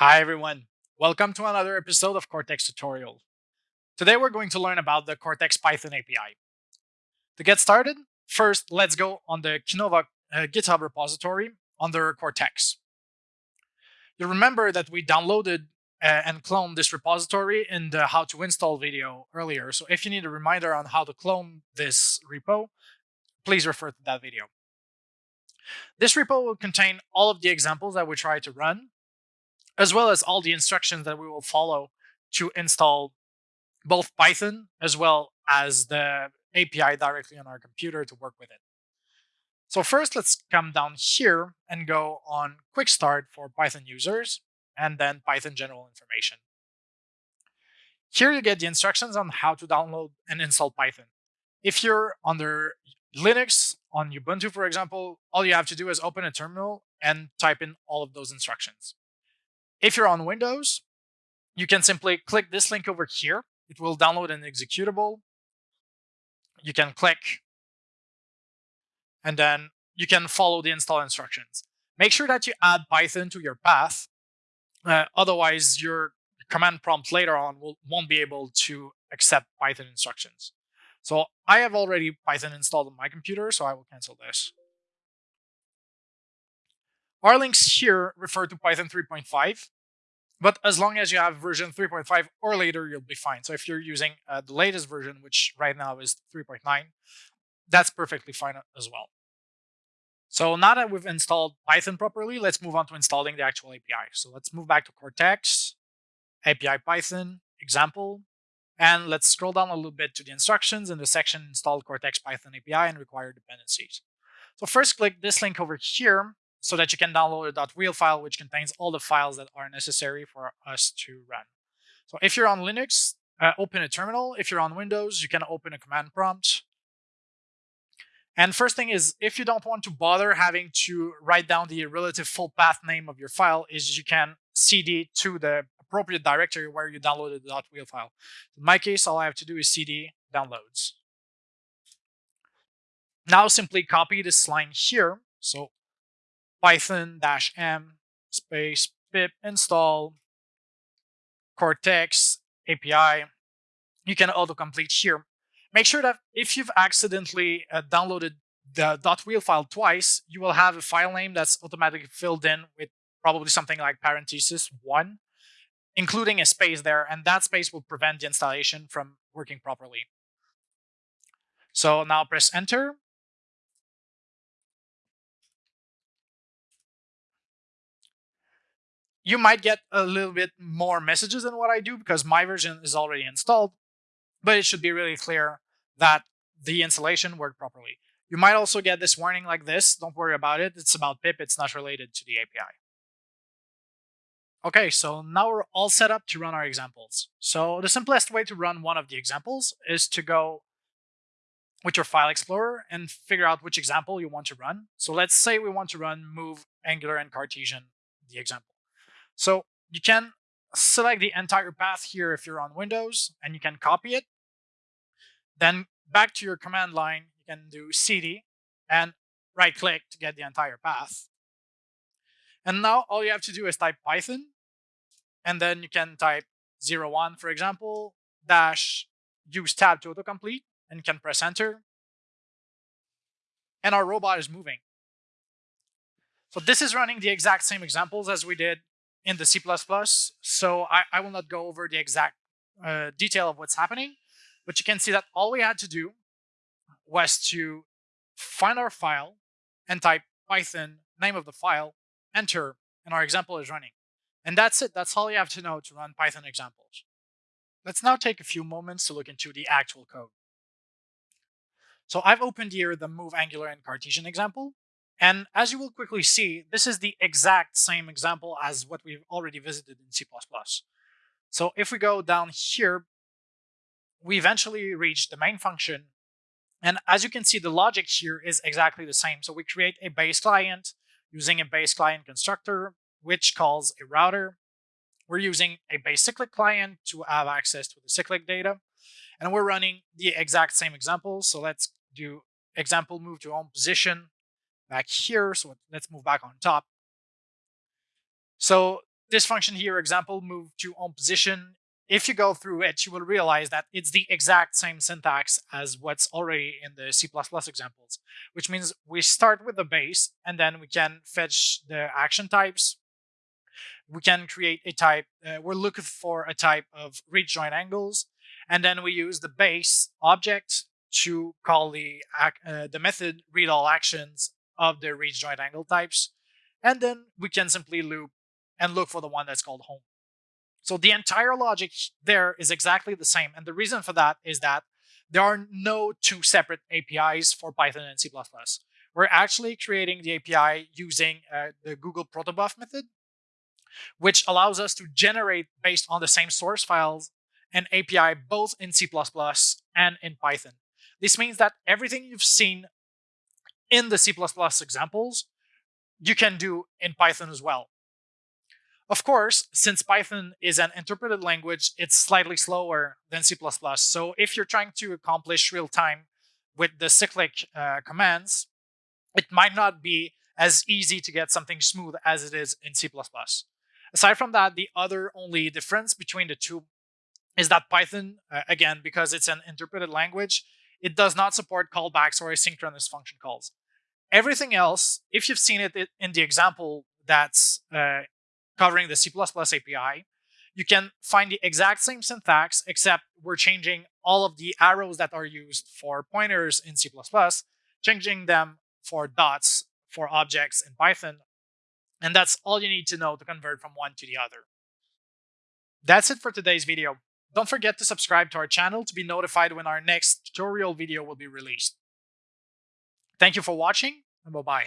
Hi everyone, welcome to another episode of Kortex Tutorial. Today we're going to learn about the Kortex Python API. To get started, first let's go on the Kinova uh, GitHub repository under Kortex. You remember that we downloaded uh, and cloned this repository in the how to install video earlier, so if you need a reminder on how to clone this repo, please refer to that video. This repo will contain all of the examples that we try to run as well as all the instructions that we will follow to install both Python as well as the API directly on our computer to work with it. So first, let's come down here and go on Quick Start for Python users, and then Python general information. Here you get the instructions on how to download and install Python. If you're under Linux, on Ubuntu, for example, all you have to do is open a terminal and type in all of those instructions. If you're on Windows, you can simply click this link over here. It will download an executable. You can click, and then you can follow the install instructions. Make sure that you add Python to your path. Uh, otherwise, your command prompt later on will, won't be able to accept Python instructions. So I have already Python installed on my computer, so I will cancel this. Our links here refer to Python 3.5, but as long as you have version 3.5 or later, you'll be fine. So if you're using uh, the latest version, which right now is 3.9, that's perfectly fine as well. So now that we've installed Python properly, let's move on to installing the actual API. So let's move back to Kortex, API Python, example, and let's scroll down a little bit to the instructions in the section install Kortex Python API and required dependencies. So first click this link over here so that you can download a .wheel file which contains all the files that are necessary for us to run. So if you're on Linux, uh, open a terminal. If you're on Windows, you can open a command prompt. And first thing is, if you don't want to bother having to write down the relative full path name of your file, is you can cd to the appropriate directory where you downloaded the .wheel file. In my case, all I have to do is cd downloads. Now simply copy this line here. So python-m space pip install Kortex API. You can autocomplete here. Make sure that if you've accidentally uh, downloaded the .wheel file twice, you will have a file name that's automatically filled in with probably something like parenthesis one, including a space there, and that space will prevent the installation from working properly. So now press enter, you might get a little bit more messages than what I do because my version is already installed, but it should be really clear that the installation worked properly. You might also get this warning like this. Don't worry about it. It's about pip. It's not related to the API. Okay, so now we're all set up to run our examples. So the simplest way to run one of the examples is to go with your file explorer and figure out which example you want to run. So let's say we want to run move angular and Cartesian, the example. So you can select the entire path here if you're on Windows and you can copy it. Then back to your command line, you can do cd and right click to get the entire path. And now all you have to do is type Python and then you can type 01, for example, dash use tab to autocomplete and you can press enter. And our robot is moving. So this is running the exact same examples as we did in the C++. So I, I will not go over the exact uh, detail of what's happening, but you can see that all we had to do was to find our file and type Python, name of the file, enter, and our example is running. And that's it. That's all you have to know to run Python examples. Let's now take a few moments to look into the actual code. So I've opened here the move angular and Cartesian example. And as you will quickly see, this is the exact same example as what we've already visited in C++. So if we go down here, we eventually reach the main function. And as you can see, the logic here is exactly the same. So we create a base client using a base client constructor, which calls a router. We're using a base cyclic client to have access to the cyclic data. And we're running the exact same example. So let's do example move to home position back here. So let's move back on top. So this function here, example move to on position, if you go through it, you will realize that it's the exact same syntax as what's already in the C++ examples, which means we start with the base and then we can fetch the action types. We can create a type, uh, we're looking for a type of reach join angles, and then we use the base object to call the, uh, the method read all actions of the reach joint angle types. And then we can simply loop and look for the one that's called home. So the entire logic there is exactly the same. And the reason for that is that there are no two separate APIs for Python and C++. We're actually creating the API using uh, the Google protobuf method, which allows us to generate based on the same source files an API both in C++ and in Python. This means that everything you've seen in the C++ examples, you can do in Python as well. Of course, since Python is an interpreted language, it's slightly slower than C++. So if you're trying to accomplish real time with the cyclic uh, commands, it might not be as easy to get something smooth as it is in C++. Aside from that, the other only difference between the two is that Python, uh, again, because it's an interpreted language, it does not support callbacks or asynchronous function calls. Everything else, if you've seen it in the example that's uh, covering the C++ API, you can find the exact same syntax, except we're changing all of the arrows that are used for pointers in C++, changing them for dots for objects in Python. And that's all you need to know to convert from one to the other. That's it for today's video. Don't forget to subscribe to our channel to be notified when our next tutorial video will be released. Thank you for watching, and bye-bye.